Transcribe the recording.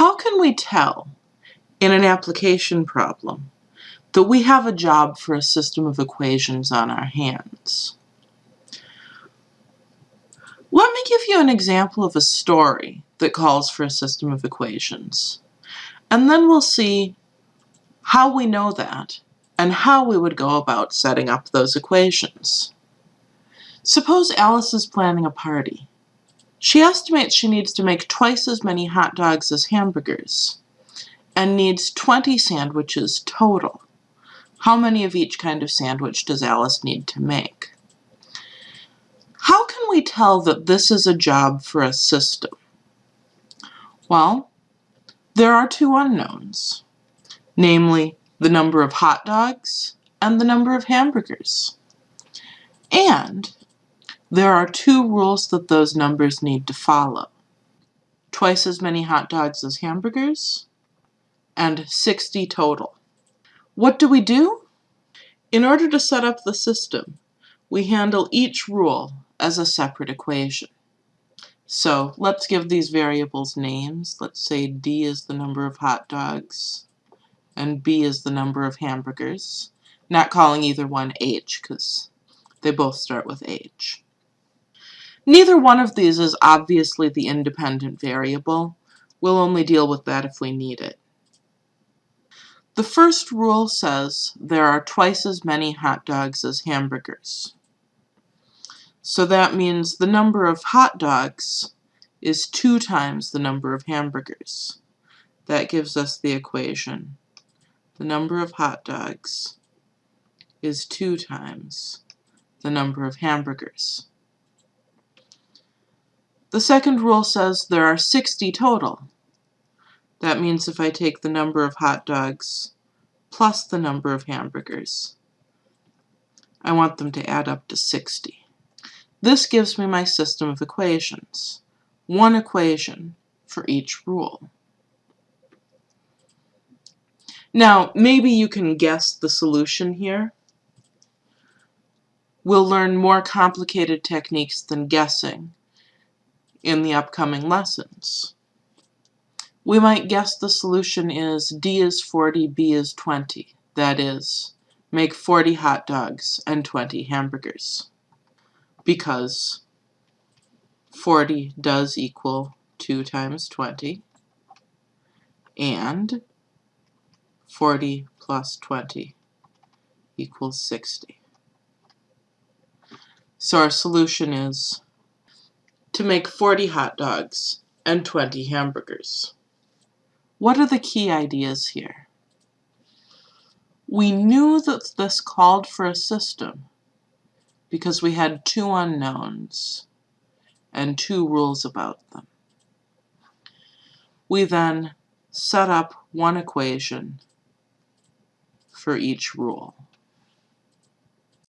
How can we tell in an application problem that we have a job for a system of equations on our hands? Let me give you an example of a story that calls for a system of equations. And then we'll see how we know that and how we would go about setting up those equations. Suppose Alice is planning a party. She estimates she needs to make twice as many hot dogs as hamburgers and needs 20 sandwiches total. How many of each kind of sandwich does Alice need to make? How can we tell that this is a job for a system? Well, there are two unknowns, namely the number of hot dogs and the number of hamburgers. And there are two rules that those numbers need to follow. Twice as many hot dogs as hamburgers, and 60 total. What do we do? In order to set up the system, we handle each rule as a separate equation. So let's give these variables names. Let's say D is the number of hot dogs and B is the number of hamburgers. Not calling either one H because they both start with H. Neither one of these is obviously the independent variable. We'll only deal with that if we need it. The first rule says there are twice as many hot dogs as hamburgers. So that means the number of hot dogs is two times the number of hamburgers. That gives us the equation. The number of hot dogs is two times the number of hamburgers. The second rule says there are 60 total. That means if I take the number of hot dogs plus the number of hamburgers, I want them to add up to 60. This gives me my system of equations. One equation for each rule. Now, maybe you can guess the solution here. We'll learn more complicated techniques than guessing in the upcoming lessons. We might guess the solution is D is 40, B is 20. That is, make 40 hot dogs and 20 hamburgers. Because 40 does equal 2 times 20, and 40 plus 20 equals 60. So our solution is to make 40 hot dogs and 20 hamburgers. What are the key ideas here? We knew that this called for a system because we had two unknowns and two rules about them. We then set up one equation for each rule.